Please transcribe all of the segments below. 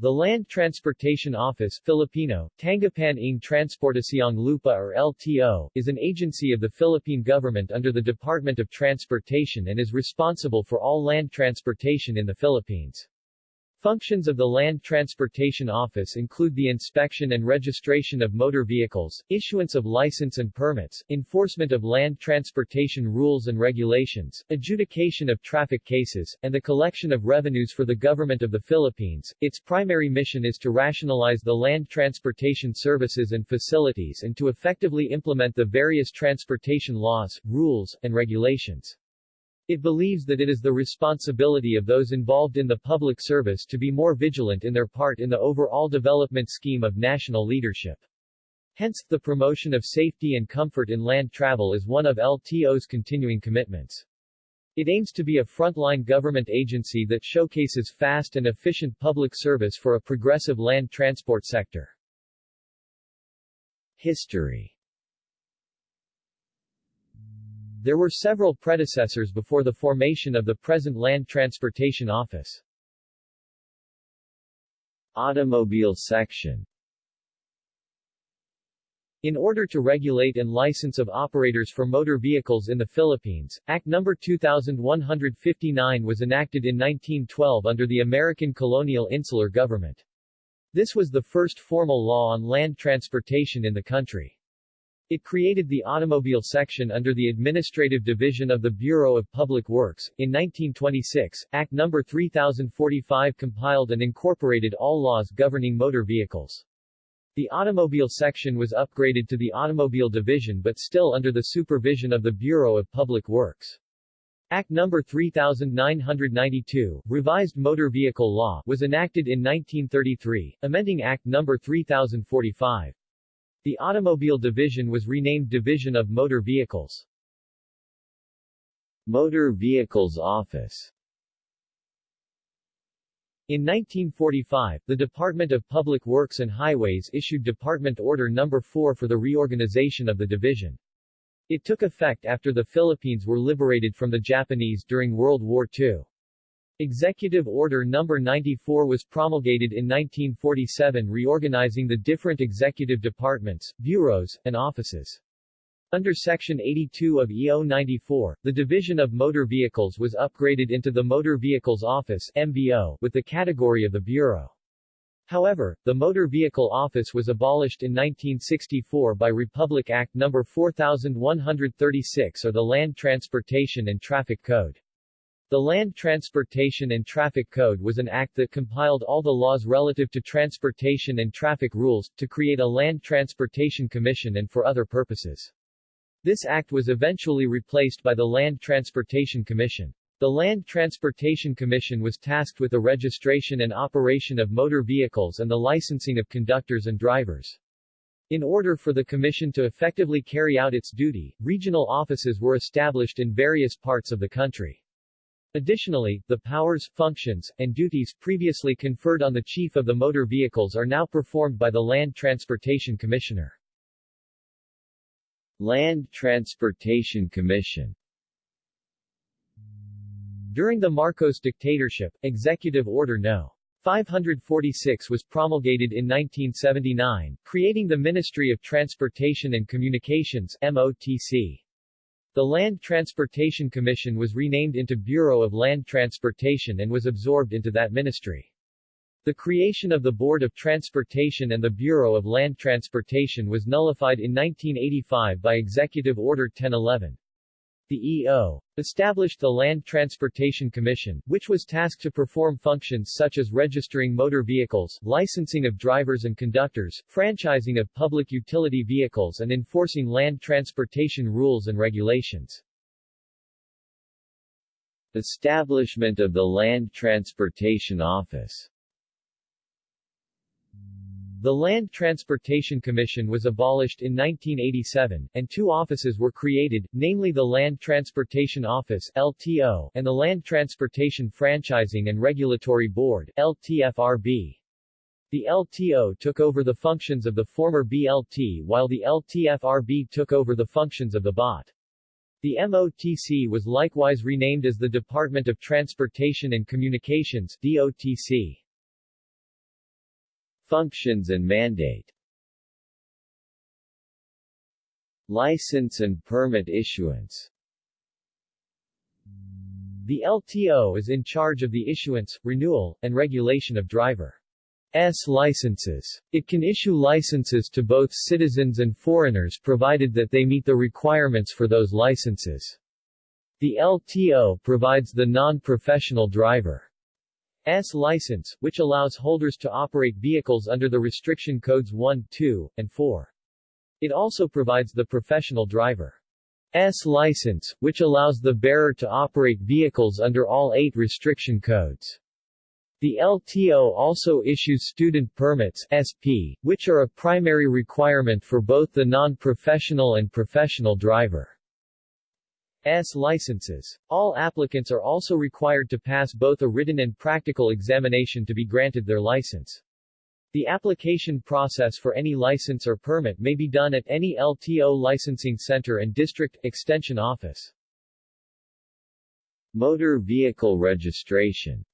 The Land Transportation Office Filipino, Tanggapan ng Transportasyong Lupa or LTO, is an agency of the Philippine government under the Department of Transportation and is responsible for all land transportation in the Philippines. Functions of the Land Transportation Office include the inspection and registration of motor vehicles, issuance of license and permits, enforcement of land transportation rules and regulations, adjudication of traffic cases, and the collection of revenues for the government of the Philippines. Its primary mission is to rationalize the land transportation services and facilities and to effectively implement the various transportation laws, rules, and regulations. It believes that it is the responsibility of those involved in the public service to be more vigilant in their part in the overall development scheme of national leadership. Hence, the promotion of safety and comfort in land travel is one of LTO's continuing commitments. It aims to be a frontline government agency that showcases fast and efficient public service for a progressive land transport sector. History There were several predecessors before the formation of the present Land Transportation Office. Automobile section in order to regulate and license of operators for motor vehicles in the Philippines, Act No. 2159 was enacted in 1912 under the American colonial insular government. This was the first formal law on land transportation in the country. It created the automobile section under the Administrative Division of the Bureau of Public Works. In 1926, Act No. 3045 compiled and incorporated all laws governing motor vehicles. The automobile section was upgraded to the Automobile Division but still under the supervision of the Bureau of Public Works. Act No. 3992, Revised Motor Vehicle Law, was enacted in 1933, amending Act No. 3045. The Automobile Division was renamed Division of Motor Vehicles. Motor Vehicles Office in 1945, the Department of Public Works and Highways issued Department Order No. 4 for the reorganization of the division. It took effect after the Philippines were liberated from the Japanese during World War II. Executive Order No. 94 was promulgated in 1947 reorganizing the different executive departments, bureaus, and offices. Under Section 82 of EO 94, the Division of Motor Vehicles was upgraded into the Motor Vehicles Office MVO, with the category of the Bureau. However, the Motor Vehicle Office was abolished in 1964 by Republic Act No. 4136 or the Land Transportation and Traffic Code. The Land Transportation and Traffic Code was an act that compiled all the laws relative to transportation and traffic rules, to create a Land Transportation Commission and for other purposes. This act was eventually replaced by the Land Transportation Commission. The Land Transportation Commission was tasked with the registration and operation of motor vehicles and the licensing of conductors and drivers. In order for the Commission to effectively carry out its duty, regional offices were established in various parts of the country. Additionally, the powers, functions, and duties previously conferred on the Chief of the Motor Vehicles are now performed by the Land Transportation Commissioner. Land Transportation Commission During the Marcos dictatorship, Executive Order No. 546 was promulgated in 1979, creating the Ministry of Transportation and Communications MOTC. The Land Transportation Commission was renamed into Bureau of Land Transportation and was absorbed into that ministry. The creation of the Board of Transportation and the Bureau of Land Transportation was nullified in 1985 by Executive Order 1011. The EO established the Land Transportation Commission, which was tasked to perform functions such as registering motor vehicles, licensing of drivers and conductors, franchising of public utility vehicles and enforcing land transportation rules and regulations. Establishment of the Land Transportation Office the Land Transportation Commission was abolished in 1987, and two offices were created, namely the Land Transportation Office LTO, and the Land Transportation Franchising and Regulatory Board LTFRB. The LTO took over the functions of the former BLT while the LTFRB took over the functions of the BOT. The MOTC was likewise renamed as the Department of Transportation and Communications DOTC. Functions and mandate License and permit issuance The LTO is in charge of the issuance, renewal, and regulation of driver S licenses. It can issue licenses to both citizens and foreigners provided that they meet the requirements for those licenses. The LTO provides the non-professional driver S license, which allows holders to operate vehicles under the restriction codes 1, 2, and 4. It also provides the professional driver S license, which allows the bearer to operate vehicles under all eight restriction codes. The LTO also issues student permits SP, which are a primary requirement for both the non-professional and professional driver. S licenses. All applicants are also required to pass both a written and practical examination to be granted their license. The application process for any license or permit may be done at any LTO licensing center and district extension office. Motor vehicle registration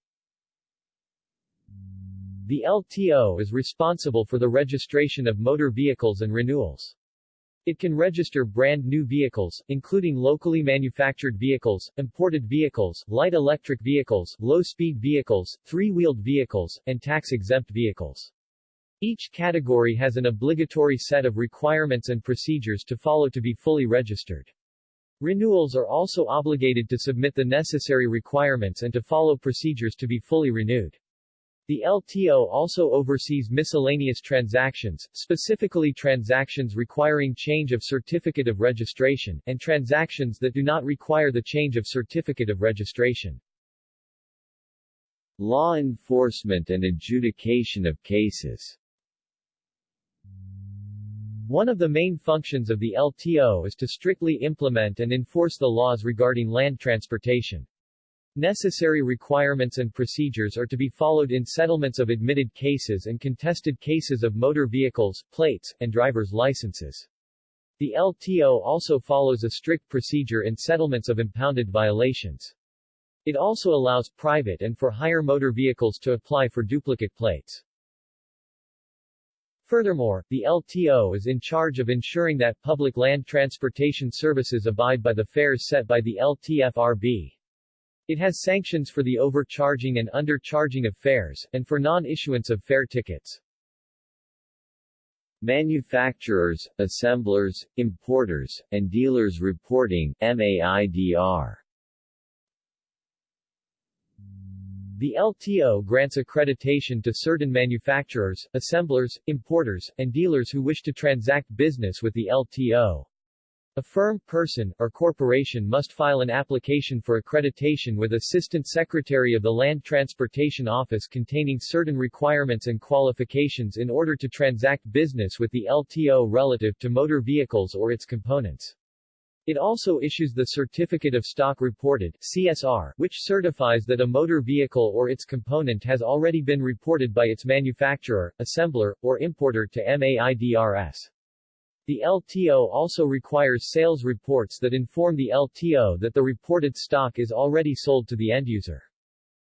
The LTO is responsible for the registration of motor vehicles and renewals. It can register brand new vehicles, including locally manufactured vehicles, imported vehicles, light electric vehicles, low-speed vehicles, three-wheeled vehicles, and tax-exempt vehicles. Each category has an obligatory set of requirements and procedures to follow to be fully registered. Renewals are also obligated to submit the necessary requirements and to follow procedures to be fully renewed. The LTO also oversees miscellaneous transactions, specifically transactions requiring change of certificate of registration, and transactions that do not require the change of certificate of registration. Law enforcement and adjudication of cases one of the main functions of the LTO is to strictly implement and enforce the laws regarding land transportation. Necessary requirements and procedures are to be followed in settlements of admitted cases and contested cases of motor vehicles, plates, and driver's licenses. The LTO also follows a strict procedure in settlements of impounded violations. It also allows private and for hire motor vehicles to apply for duplicate plates. Furthermore, the LTO is in charge of ensuring that public land transportation services abide by the fares set by the LTFRB. It has sanctions for the overcharging and undercharging of fares, and for non-issuance of fare tickets. Manufacturers, assemblers, importers, and dealers reporting MAIDR The LTO grants accreditation to certain manufacturers, assemblers, importers, and dealers who wish to transact business with the LTO. A firm, person, or corporation must file an application for accreditation with Assistant Secretary of the Land Transportation Office containing certain requirements and qualifications in order to transact business with the LTO relative to motor vehicles or its components. It also issues the Certificate of Stock Reported CSR, which certifies that a motor vehicle or its component has already been reported by its manufacturer, assembler, or importer to MAIDRS. The LTO also requires sales reports that inform the LTO that the reported stock is already sold to the end user.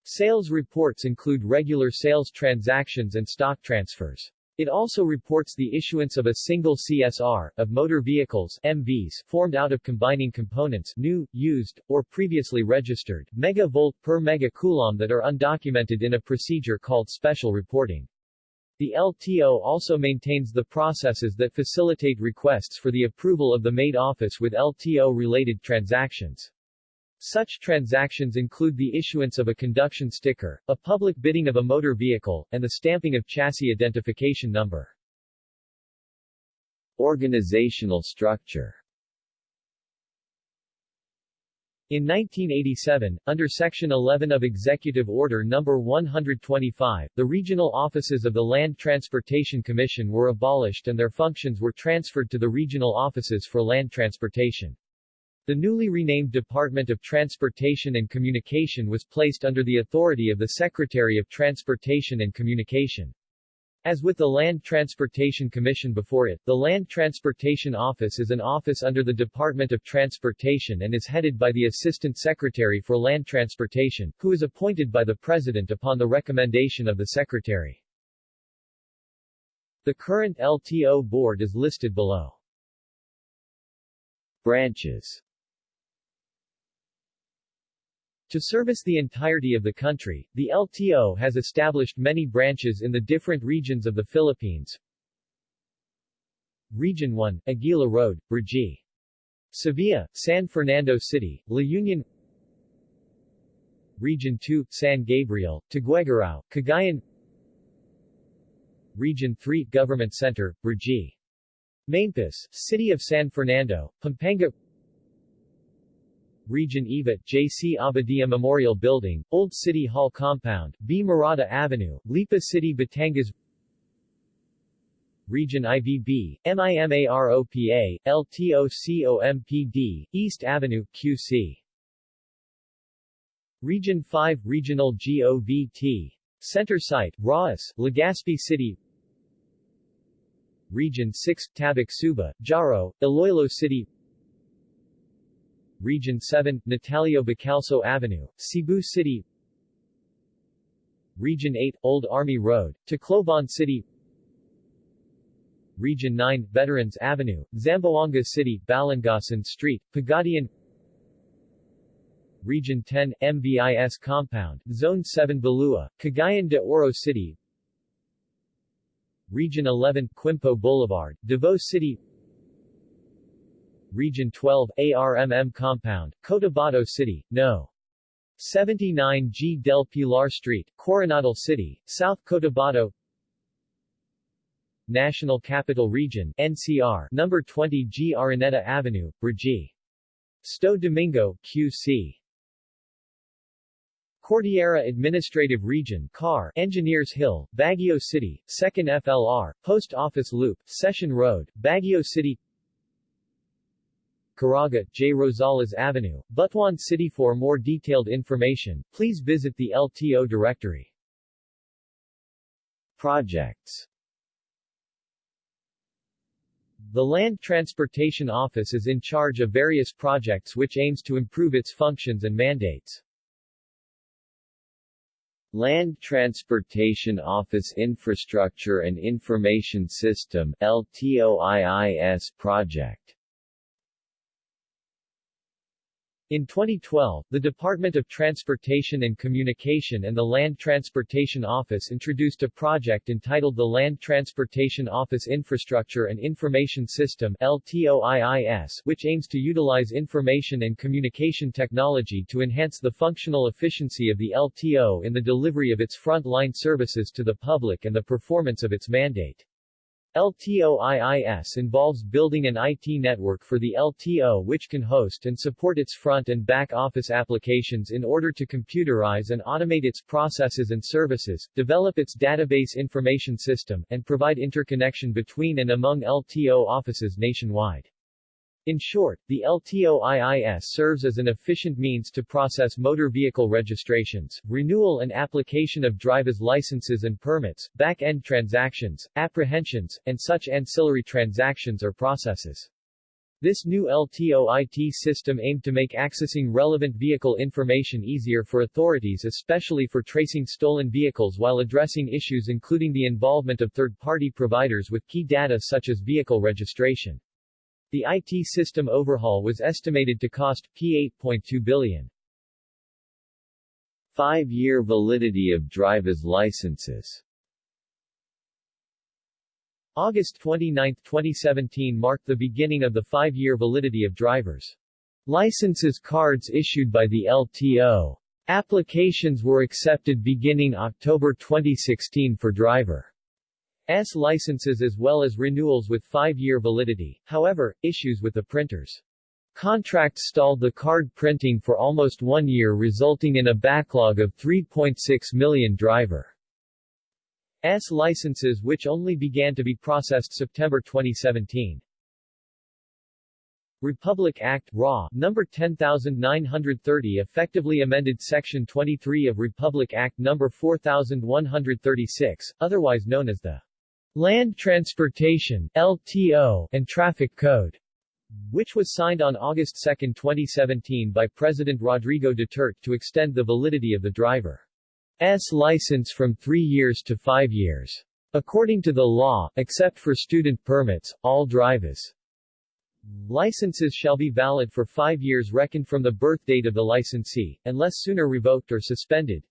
Sales reports include regular sales transactions and stock transfers. It also reports the issuance of a single CSR, of motor vehicles MVs, formed out of combining components new, used, or previously registered, megavolt per megacoulomb that are undocumented in a procedure called special reporting. The LTO also maintains the processes that facilitate requests for the approval of the MAID office with LTO-related transactions. Such transactions include the issuance of a conduction sticker, a public bidding of a motor vehicle, and the stamping of chassis identification number. Organizational structure in 1987, under Section 11 of Executive Order No. 125, the regional offices of the Land Transportation Commission were abolished and their functions were transferred to the regional offices for land transportation. The newly renamed Department of Transportation and Communication was placed under the authority of the Secretary of Transportation and Communication. As with the Land Transportation Commission before it, the Land Transportation Office is an office under the Department of Transportation and is headed by the Assistant Secretary for Land Transportation, who is appointed by the President upon the recommendation of the Secretary. The current LTO board is listed below. Branches To service the entirety of the country, the LTO has established many branches in the different regions of the Philippines. Region 1, Aguila Road, Brgy. Sevilla, San Fernando City, La Union Region 2, San Gabriel, Tuguegarao, Cagayan Region 3, Government Center, Brgy. Maimpis, City of San Fernando, Pampanga Region EVA, J.C. Abadia Memorial Building, Old City Hall Compound, B. Morada Avenue, Lipa City Batangas Region IVB, MIMAROPA, LTOCOMPD, East Avenue, QC. Region 5 Regional GOVT. Center Site, Rawis, Legazpi City Region 6 Tabuc Suba, Jaro, Iloilo City Region 7 Natalio Bacalso Avenue, Cebu City. Region 8 Old Army Road, Tacloban City. Region 9 Veterans Avenue, Zamboanga City, Balangasan Street, Pagadian. Region 10 MVIS Compound, Zone 7 Bulua, Cagayan de Oro City. Region 11 Quimpo Boulevard, Davao City Region 12 ARMM Compound, Cotabato City, No. 79 G. Del Pilar Street, Coronadal City, South Cotabato National Capital Region NCR, number 20 G. Araneta Avenue, Brgy. Sto Domingo, QC. Cordillera Administrative Region CAR, Engineers Hill, Baguio City, 2nd FLR, Post Office Loop, Session Road, Baguio City Caraga, J. Rosales Avenue, Butuan City For more detailed information, please visit the LTO directory. Projects The Land Transportation Office is in charge of various projects which aims to improve its functions and mandates. Land Transportation Office Infrastructure and Information System LTOIIS project In 2012, the Department of Transportation and Communication and the Land Transportation Office introduced a project entitled the Land Transportation Office Infrastructure and Information System LTOIIS, which aims to utilize information and communication technology to enhance the functional efficiency of the LTO in the delivery of its front-line services to the public and the performance of its mandate. LTOIIS involves building an IT network for the LTO which can host and support its front and back office applications in order to computerize and automate its processes and services, develop its database information system, and provide interconnection between and among LTO offices nationwide. In short, the LTOIIS serves as an efficient means to process motor vehicle registrations, renewal and application of driver's licenses and permits, back-end transactions, apprehensions, and such ancillary transactions or processes. This new LTOIT system aimed to make accessing relevant vehicle information easier for authorities especially for tracing stolen vehicles while addressing issues including the involvement of third-party providers with key data such as vehicle registration. The IT system overhaul was estimated to cost P8.2 billion. Five-year validity of driver's licenses August 29, 2017 marked the beginning of the five-year validity of drivers' licenses cards issued by the LTO. Applications were accepted beginning October 2016 for driver S licenses as well as renewals with five-year validity, however, issues with the printers. Contract stalled the card printing for almost one year resulting in a backlog of 3.6 million driver S licenses which only began to be processed September 2017. Republic Act RA, number 10930 effectively amended Section 23 of Republic Act No. 4136, otherwise known as the Land Transportation LTO, and Traffic Code, which was signed on August 2, 2017 by President Rodrigo Duterte to extend the validity of the driver's license from three years to five years. According to the law, except for student permits, all drivers licenses shall be valid for five years reckoned from the birth date of the licensee, unless sooner revoked or suspended.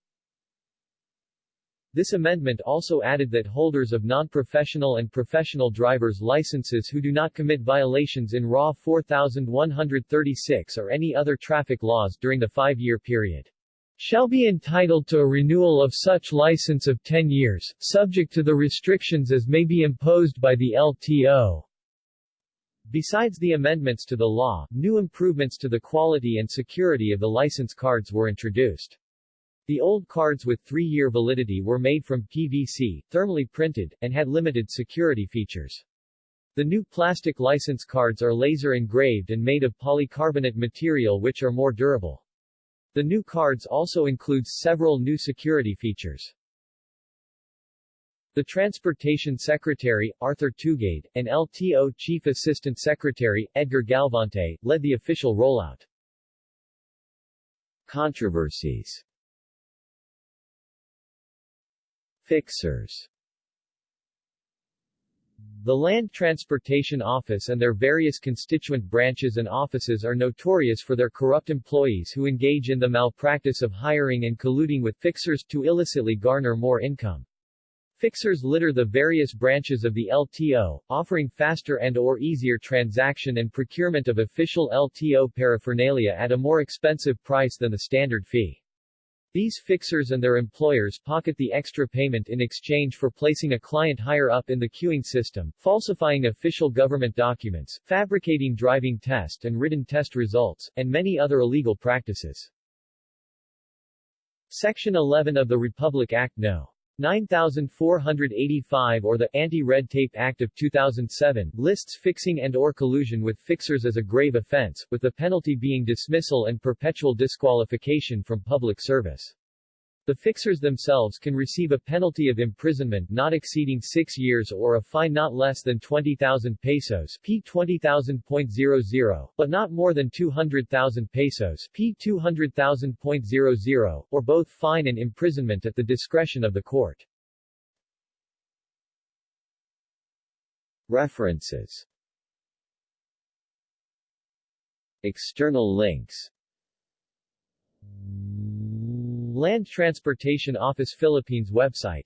This amendment also added that holders of non-professional and professional driver's licenses who do not commit violations in RA 4136 or any other traffic laws during the five-year period shall be entitled to a renewal of such license of 10 years, subject to the restrictions as may be imposed by the LTO. Besides the amendments to the law, new improvements to the quality and security of the license cards were introduced. The old cards with three-year validity were made from PVC, thermally printed, and had limited security features. The new plastic license cards are laser engraved and made of polycarbonate material which are more durable. The new cards also includes several new security features. The Transportation Secretary, Arthur Tugade, and LTO Chief Assistant Secretary, Edgar Galvante, led the official rollout. Controversies Fixers The Land Transportation Office and their various constituent branches and offices are notorious for their corrupt employees who engage in the malpractice of hiring and colluding with fixers to illicitly garner more income. Fixers litter the various branches of the LTO, offering faster and or easier transaction and procurement of official LTO paraphernalia at a more expensive price than the standard fee. These fixers and their employers pocket the extra payment in exchange for placing a client higher up in the queuing system, falsifying official government documents, fabricating driving test and written test results, and many other illegal practices. Section 11 of the Republic Act No. 9485 or the Anti-Red Tape Act of 2007 lists fixing and or collusion with fixers as a grave offense, with the penalty being dismissal and perpetual disqualification from public service. The fixers themselves can receive a penalty of imprisonment not exceeding six years or a fine not less than 20,000 pesos p 20,000.00, but not more than 200,000 pesos p 200,000.00, or both fine and imprisonment at the discretion of the court. References External links Land Transportation Office Philippines website